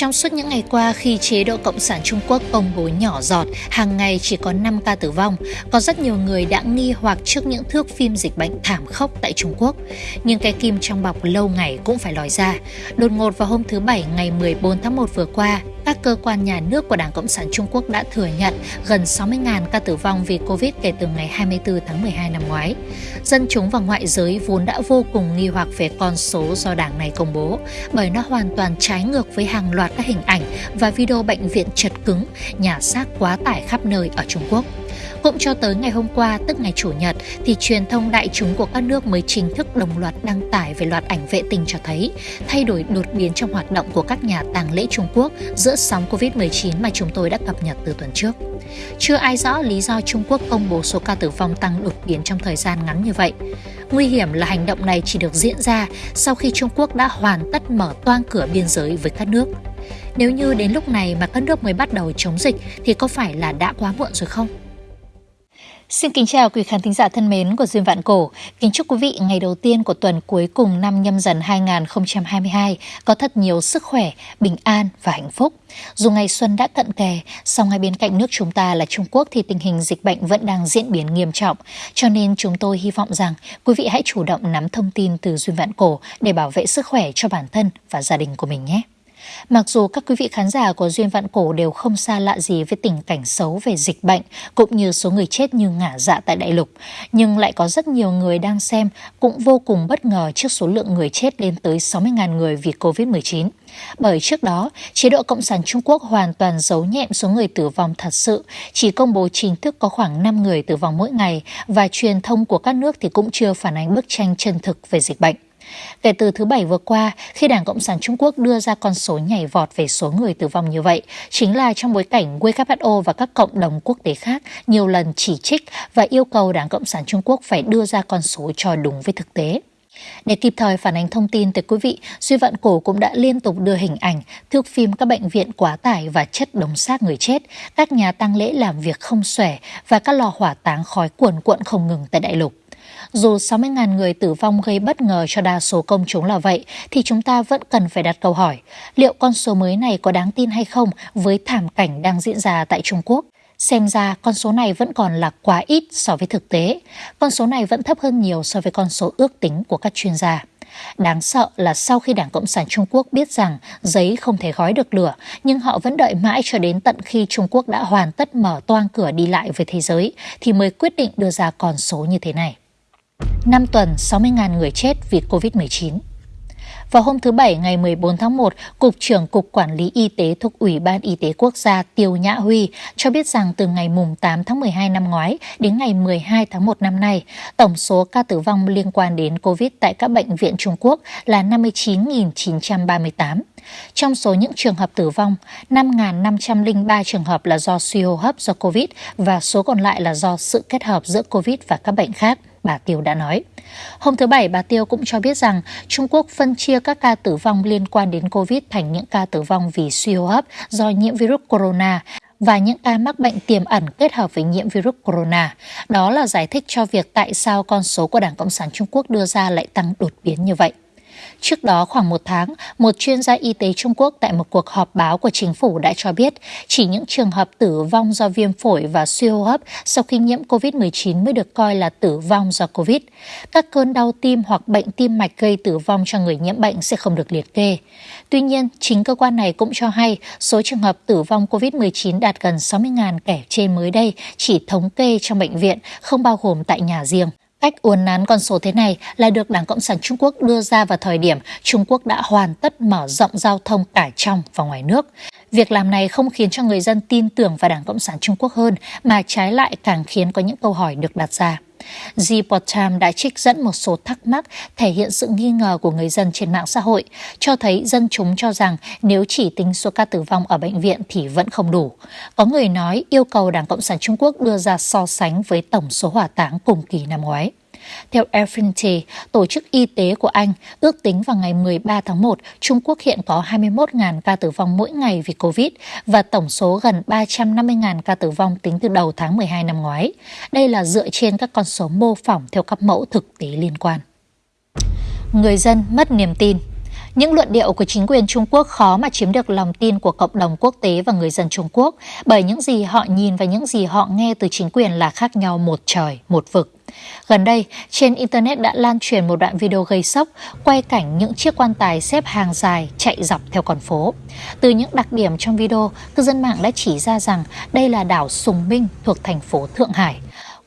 Trong suốt những ngày qua khi chế độ Cộng sản Trung Quốc công bố nhỏ giọt, hàng ngày chỉ có 5 ca tử vong, có rất nhiều người đã nghi hoặc trước những thước phim dịch bệnh thảm khốc tại Trung Quốc. Nhưng cái kim trong bọc lâu ngày cũng phải lòi ra. Đột ngột vào hôm thứ Bảy ngày 14 tháng 1 vừa qua, các cơ quan nhà nước của Đảng Cộng sản Trung Quốc đã thừa nhận gần 60.000 ca tử vong vì Covid kể từ ngày 24 tháng 12 năm ngoái. Dân chúng và ngoại giới vốn đã vô cùng nghi hoặc về con số do đảng này công bố, bởi nó hoàn toàn trái ngược với hàng loạt các hình ảnh và video bệnh viện chật cứng, nhà xác quá tải khắp nơi ở Trung Quốc. Cũng cho tới ngày hôm qua, tức ngày Chủ nhật, thì truyền thông đại chúng của các nước mới chính thức đồng loạt đăng tải về loạt ảnh vệ tinh cho thấy thay đổi đột biến trong hoạt động của các nhà tàng lễ Trung Quốc giữa sóng Covid-19 mà chúng tôi đã cập nhật từ tuần trước. Chưa ai rõ lý do Trung Quốc công bố số ca tử vong tăng đột biến trong thời gian ngắn như vậy. Nguy hiểm là hành động này chỉ được diễn ra sau khi Trung Quốc đã hoàn tất mở toang cửa biên giới với các nước. Nếu như đến lúc này mà các nước mới bắt đầu chống dịch thì có phải là đã quá muộn rồi không? Xin kính chào quý khán thính giả thân mến của Duyên Vạn Cổ. Kính chúc quý vị ngày đầu tiên của tuần cuối cùng năm nhâm dần 2022 có thật nhiều sức khỏe, bình an và hạnh phúc. Dù ngày xuân đã cận kề, song ngay bên cạnh nước chúng ta là Trung Quốc thì tình hình dịch bệnh vẫn đang diễn biến nghiêm trọng. Cho nên chúng tôi hy vọng rằng quý vị hãy chủ động nắm thông tin từ Duyên Vạn Cổ để bảo vệ sức khỏe cho bản thân và gia đình của mình nhé. Mặc dù các quý vị khán giả của Duyên Vạn Cổ đều không xa lạ gì với tình cảnh xấu về dịch bệnh cũng như số người chết như ngả dạ tại đại lục, nhưng lại có rất nhiều người đang xem cũng vô cùng bất ngờ trước số lượng người chết lên tới 60.000 người vì Covid-19. Bởi trước đó, chế độ Cộng sản Trung Quốc hoàn toàn giấu nhẹm số người tử vong thật sự, chỉ công bố chính thức có khoảng 5 người tử vong mỗi ngày và truyền thông của các nước thì cũng chưa phản ánh bức tranh chân thực về dịch bệnh. Kể từ thứ Bảy vừa qua, khi Đảng Cộng sản Trung Quốc đưa ra con số nhảy vọt về số người tử vong như vậy, chính là trong bối cảnh WHO và các cộng đồng quốc tế khác nhiều lần chỉ trích và yêu cầu Đảng Cộng sản Trung Quốc phải đưa ra con số cho đúng với thực tế. Để kịp thời phản ánh thông tin tới quý vị, Duy Vận Cổ cũng đã liên tục đưa hình ảnh, thước phim các bệnh viện quá tải và chất đống xác người chết, các nhà tang lễ làm việc không xuể và các lò hỏa táng khói cuồn cuộn không ngừng tại đại lục. Dù 60.000 người tử vong gây bất ngờ cho đa số công chúng là vậy, thì chúng ta vẫn cần phải đặt câu hỏi, liệu con số mới này có đáng tin hay không với thảm cảnh đang diễn ra tại Trung Quốc? Xem ra con số này vẫn còn là quá ít so với thực tế. Con số này vẫn thấp hơn nhiều so với con số ước tính của các chuyên gia. Đáng sợ là sau khi Đảng Cộng sản Trung Quốc biết rằng giấy không thể gói được lửa, nhưng họ vẫn đợi mãi cho đến tận khi Trung Quốc đã hoàn tất mở toang cửa đi lại với thế giới thì mới quyết định đưa ra con số như thế này. 5 tuần 60.000 người chết vì COVID-19. Vào hôm thứ Bảy ngày 14 tháng 1, Cục trưởng Cục Quản lý Y tế thuộc Ủy ban Y tế Quốc gia Tiêu Nhã Huy cho biết rằng từ ngày 8 tháng 12 năm ngoái đến ngày 12 tháng 1 năm nay, tổng số ca tử vong liên quan đến COVID tại các bệnh viện Trung Quốc là 59.938. Trong số những trường hợp tử vong, 5.503 trường hợp là do suy hô hấp do COVID và số còn lại là do sự kết hợp giữa COVID và các bệnh khác bà Tiêu đã nói. Hôm thứ Bảy, bà Tiêu cũng cho biết rằng Trung Quốc phân chia các ca tử vong liên quan đến COVID thành những ca tử vong vì suy hô hấp do nhiễm virus corona và những ca mắc bệnh tiềm ẩn kết hợp với nhiễm virus corona. Đó là giải thích cho việc tại sao con số của Đảng Cộng sản Trung Quốc đưa ra lại tăng đột biến như vậy. Trước đó khoảng một tháng, một chuyên gia y tế Trung Quốc tại một cuộc họp báo của chính phủ đã cho biết chỉ những trường hợp tử vong do viêm phổi và suy hô hấp sau khi nhiễm COVID-19 mới được coi là tử vong do COVID. Các cơn đau tim hoặc bệnh tim mạch gây tử vong cho người nhiễm bệnh sẽ không được liệt kê. Tuy nhiên, chính cơ quan này cũng cho hay số trường hợp tử vong COVID-19 đạt gần 60.000 kẻ trên mới đây chỉ thống kê trong bệnh viện, không bao gồm tại nhà riêng. Cách uốn nắn con số thế này là được Đảng Cộng sản Trung Quốc đưa ra vào thời điểm Trung Quốc đã hoàn tất mở rộng giao thông cả trong và ngoài nước. Việc làm này không khiến cho người dân tin tưởng vào Đảng Cộng sản Trung Quốc hơn, mà trái lại càng khiến có những câu hỏi được đặt ra. Reportam đã trích dẫn một số thắc mắc thể hiện sự nghi ngờ của người dân trên mạng xã hội, cho thấy dân chúng cho rằng nếu chỉ tính số ca tử vong ở bệnh viện thì vẫn không đủ. Có người nói yêu cầu Đảng Cộng sản Trung Quốc đưa ra so sánh với tổng số hỏa táng cùng kỳ năm ngoái. Theo Airfinity, Tổ chức Y tế của Anh, ước tính vào ngày 13 tháng 1, Trung Quốc hiện có 21.000 ca tử vong mỗi ngày vì Covid và tổng số gần 350.000 ca tử vong tính từ đầu tháng 12 năm ngoái. Đây là dựa trên các con số mô phỏng theo các mẫu thực tế liên quan. Người dân mất niềm tin Những luận điệu của chính quyền Trung Quốc khó mà chiếm được lòng tin của cộng đồng quốc tế và người dân Trung Quốc bởi những gì họ nhìn và những gì họ nghe từ chính quyền là khác nhau một trời, một vực. Gần đây, trên Internet đã lan truyền một đoạn video gây sốc quay cảnh những chiếc quan tài xếp hàng dài chạy dọc theo con phố. Từ những đặc điểm trong video, cư dân mạng đã chỉ ra rằng đây là đảo Sùng Minh thuộc thành phố Thượng Hải.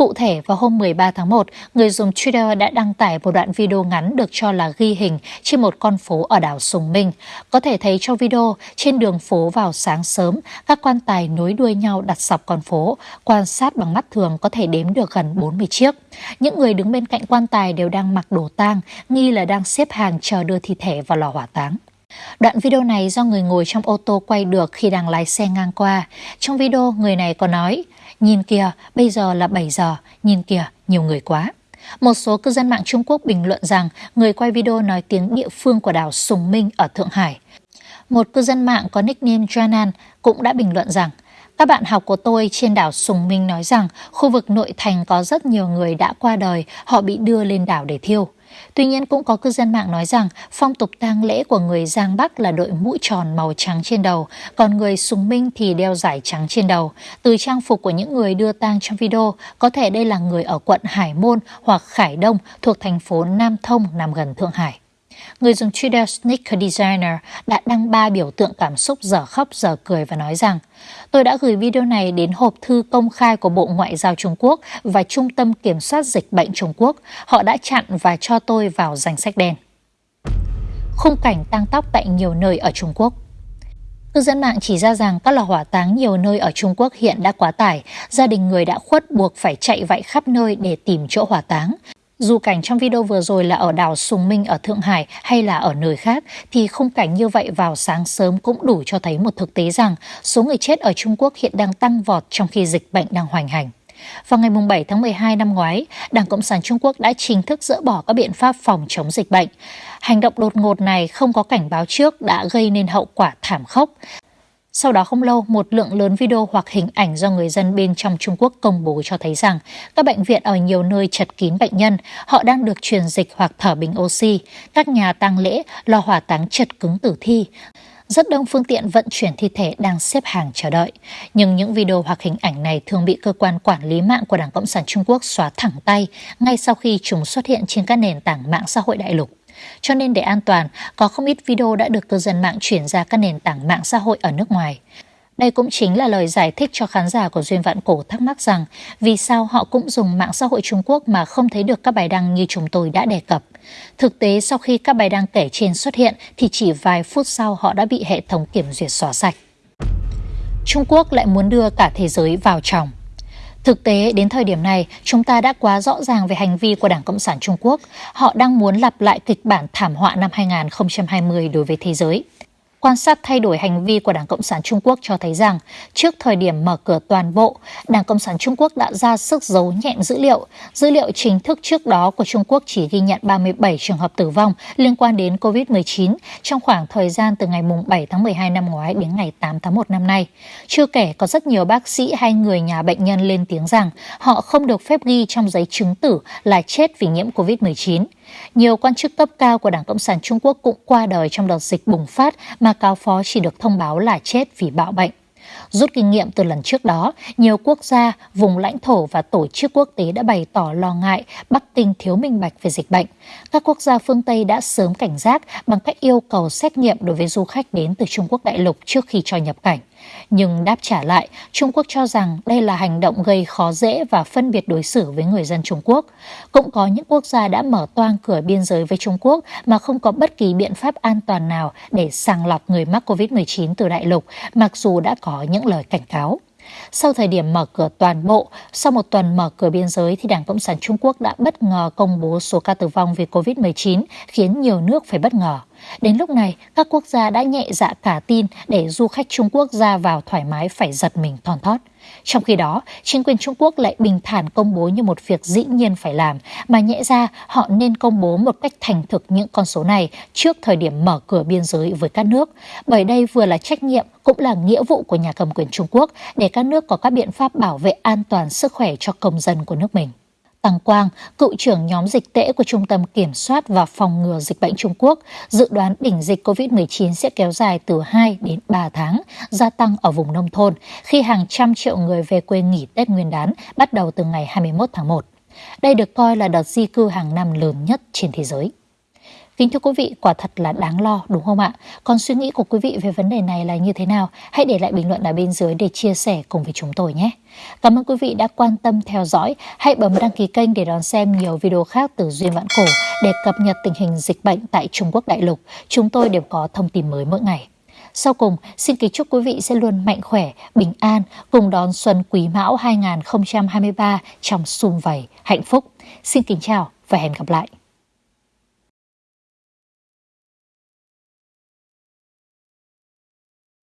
Cụ thể, vào hôm 13 tháng 1, người dùng Twitter đã đăng tải một đoạn video ngắn được cho là ghi hình trên một con phố ở đảo Sùng Minh. Có thể thấy trong video, trên đường phố vào sáng sớm, các quan tài nối đuôi nhau đặt dọc con phố, quan sát bằng mắt thường có thể đếm được gần 40 chiếc. Những người đứng bên cạnh quan tài đều đang mặc đồ tang, nghi là đang xếp hàng chờ đưa thi thể vào lò hỏa táng. Đoạn video này do người ngồi trong ô tô quay được khi đang lái xe ngang qua. Trong video, người này có nói, Nhìn kìa, bây giờ là 7 giờ, nhìn kìa, nhiều người quá. Một số cư dân mạng Trung Quốc bình luận rằng người quay video nói tiếng địa phương của đảo Sùng Minh ở Thượng Hải. Một cư dân mạng có nickname Janan cũng đã bình luận rằng các bạn học của tôi trên đảo Sùng Minh nói rằng khu vực nội thành có rất nhiều người đã qua đời, họ bị đưa lên đảo để thiêu. Tuy nhiên cũng có cư dân mạng nói rằng phong tục tang lễ của người Giang Bắc là đội mũ tròn màu trắng trên đầu, còn người Sùng Minh thì đeo giải trắng trên đầu. Từ trang phục của những người đưa tang trong video, có thể đây là người ở quận Hải Môn hoặc Khải Đông thuộc thành phố Nam Thông nằm gần Thượng Hải. Người dùng Twitter Sneaker Designer đã đăng ba biểu tượng cảm xúc giờ khóc giờ cười và nói rằng Tôi đã gửi video này đến hộp thư công khai của Bộ Ngoại giao Trung Quốc và Trung tâm Kiểm soát Dịch bệnh Trung Quốc. Họ đã chặn và cho tôi vào danh sách đen. Khung cảnh tăng tóc tại nhiều nơi ở Trung Quốc Cư dân mạng chỉ ra rằng các lò hỏa táng nhiều nơi ở Trung Quốc hiện đã quá tải, gia đình người đã khuất buộc phải chạy vạy khắp nơi để tìm chỗ hỏa táng. Dù cảnh trong video vừa rồi là ở đảo Sùng Minh ở Thượng Hải hay là ở nơi khác, thì khung cảnh như vậy vào sáng sớm cũng đủ cho thấy một thực tế rằng số người chết ở Trung Quốc hiện đang tăng vọt trong khi dịch bệnh đang hoành hành. Vào ngày 7 tháng 12 năm ngoái, Đảng Cộng sản Trung Quốc đã chính thức dỡ bỏ các biện pháp phòng chống dịch bệnh. Hành động đột ngột này không có cảnh báo trước đã gây nên hậu quả thảm khốc. Sau đó không lâu, một lượng lớn video hoặc hình ảnh do người dân bên trong Trung Quốc công bố cho thấy rằng các bệnh viện ở nhiều nơi chật kín bệnh nhân, họ đang được truyền dịch hoặc thở bình oxy, các nhà tang lễ, lò hỏa táng chật cứng tử thi. Rất đông phương tiện vận chuyển thi thể đang xếp hàng chờ đợi. Nhưng những video hoặc hình ảnh này thường bị cơ quan quản lý mạng của Đảng Cộng sản Trung Quốc xóa thẳng tay ngay sau khi chúng xuất hiện trên các nền tảng mạng xã hội đại lục. Cho nên để an toàn, có không ít video đã được cư dân mạng chuyển ra các nền tảng mạng xã hội ở nước ngoài. Đây cũng chính là lời giải thích cho khán giả của Duyên Vạn Cổ thắc mắc rằng vì sao họ cũng dùng mạng xã hội Trung Quốc mà không thấy được các bài đăng như chúng tôi đã đề cập. Thực tế sau khi các bài đăng kể trên xuất hiện thì chỉ vài phút sau họ đã bị hệ thống kiểm duyệt xóa sạch. Trung Quốc lại muốn đưa cả thế giới vào chồng. Thực tế, đến thời điểm này, chúng ta đã quá rõ ràng về hành vi của Đảng Cộng sản Trung Quốc. Họ đang muốn lặp lại kịch bản thảm họa năm 2020 đối với thế giới. Quan sát thay đổi hành vi của Đảng Cộng sản Trung Quốc cho thấy rằng, trước thời điểm mở cửa toàn bộ, Đảng Cộng sản Trung Quốc đã ra sức giấu nhẹm dữ liệu. Dữ liệu chính thức trước đó của Trung Quốc chỉ ghi nhận 37 trường hợp tử vong liên quan đến COVID-19 trong khoảng thời gian từ ngày 7 tháng 12 năm ngoái đến ngày 8 tháng 1 năm nay. Chưa kể có rất nhiều bác sĩ hay người nhà bệnh nhân lên tiếng rằng họ không được phép ghi trong giấy chứng tử là chết vì nhiễm COVID-19. Nhiều quan chức cấp cao của Đảng Cộng sản Trung Quốc cũng qua đời trong đợt dịch bùng phát mà cáo phó chỉ được thông báo là chết vì bạo bệnh. Rút kinh nghiệm từ lần trước đó, nhiều quốc gia, vùng lãnh thổ và tổ chức quốc tế đã bày tỏ lo ngại Bắc Kinh thiếu minh bạch về dịch bệnh. Các quốc gia phương Tây đã sớm cảnh giác bằng cách yêu cầu xét nghiệm đối với du khách đến từ Trung Quốc đại lục trước khi cho nhập cảnh. Nhưng đáp trả lại, Trung Quốc cho rằng đây là hành động gây khó dễ và phân biệt đối xử với người dân Trung Quốc. Cũng có những quốc gia đã mở toang cửa biên giới với Trung Quốc mà không có bất kỳ biện pháp an toàn nào để sàng lọc người mắc COVID-19 từ đại lục, mặc dù đã có những lời cảnh cáo. Sau thời điểm mở cửa toàn bộ, sau một tuần mở cửa biên giới thì Đảng Cộng sản Trung Quốc đã bất ngờ công bố số ca tử vong vì COVID-19 khiến nhiều nước phải bất ngờ. Đến lúc này, các quốc gia đã nhẹ dạ cả tin để du khách Trung Quốc ra vào thoải mái phải giật mình thon thót. Trong khi đó, chính quyền Trung Quốc lại bình thản công bố như một việc dĩ nhiên phải làm, mà nhẽ ra họ nên công bố một cách thành thực những con số này trước thời điểm mở cửa biên giới với các nước, bởi đây vừa là trách nhiệm cũng là nghĩa vụ của nhà cầm quyền Trung Quốc để các nước có các biện pháp bảo vệ an toàn sức khỏe cho công dân của nước mình. Tăng Quang, cựu trưởng nhóm dịch tễ của Trung tâm Kiểm soát và Phòng ngừa Dịch bệnh Trung Quốc, dự đoán đỉnh dịch COVID-19 sẽ kéo dài từ 2 đến 3 tháng, gia tăng ở vùng nông thôn khi hàng trăm triệu người về quê nghỉ Tết Nguyên đán bắt đầu từ ngày 21 tháng 1. Đây được coi là đợt di cư hàng năm lớn nhất trên thế giới. Kính thưa quý vị, quả thật là đáng lo đúng không ạ? Còn suy nghĩ của quý vị về vấn đề này là như thế nào? Hãy để lại bình luận ở bên dưới để chia sẻ cùng với chúng tôi nhé. Cảm ơn quý vị đã quan tâm theo dõi. Hãy bấm đăng ký kênh để đón xem nhiều video khác từ Duyên Vạn Cổ để cập nhật tình hình dịch bệnh tại Trung Quốc đại lục. Chúng tôi đều có thông tin mới mỗi ngày. Sau cùng, xin kính chúc quý vị sẽ luôn mạnh khỏe, bình an, cùng đón xuân Quý Mão 2023 trong sum vầy, hạnh phúc. Xin kính chào và hẹn gặp lại.